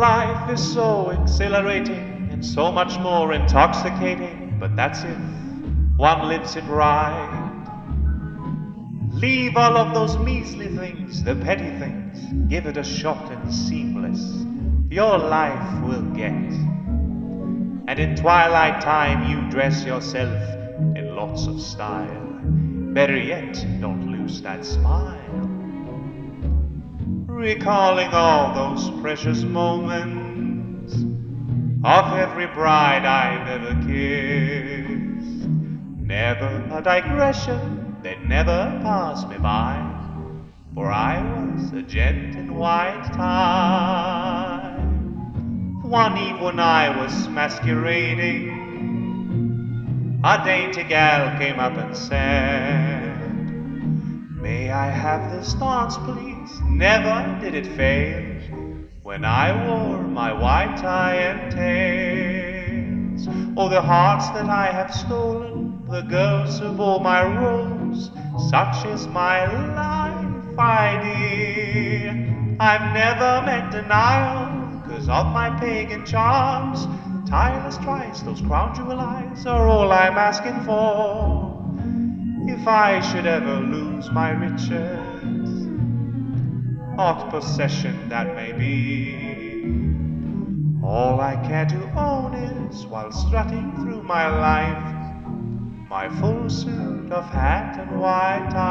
is so exhilarating and so much more intoxicating, but that's if one lives it right. Leave all of those measly things, the petty things, give it a shot and seamless. Your life will get. And in twilight time, you dress yourself in lots of style. Better yet, don't lose that smile. Recalling all those precious moments of every bride I've ever kissed. Never a digression that never passed me by, for I was a gent in white tie. One eve when I was masquerading, a dainty gal came up and said, May I have this dance, please? Never did it fail when I wore my white tie and tails. Oh, the hearts that I have stolen, the girls of all my rose, such is my life, idea. I've never met denial, cause of my pagan charms. Tireless tries, those crown jewel eyes are all I'm asking for. If I should ever lose my riches, what possession that may be, all I care to own is, while strutting through my life, my full suit of hat and white tie.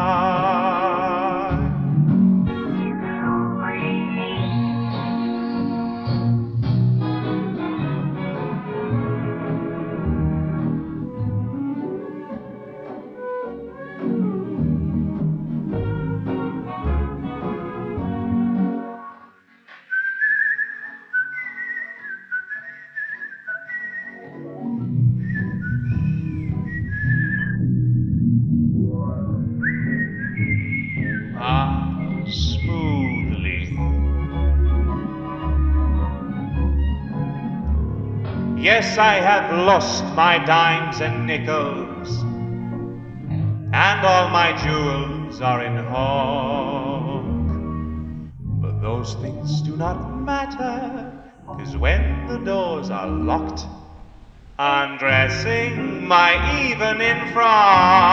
Yes, I have lost my dimes and nickels, and all my jewels are in hawk. But those things do not matter, cause when the doors are locked, undressing my evening frock.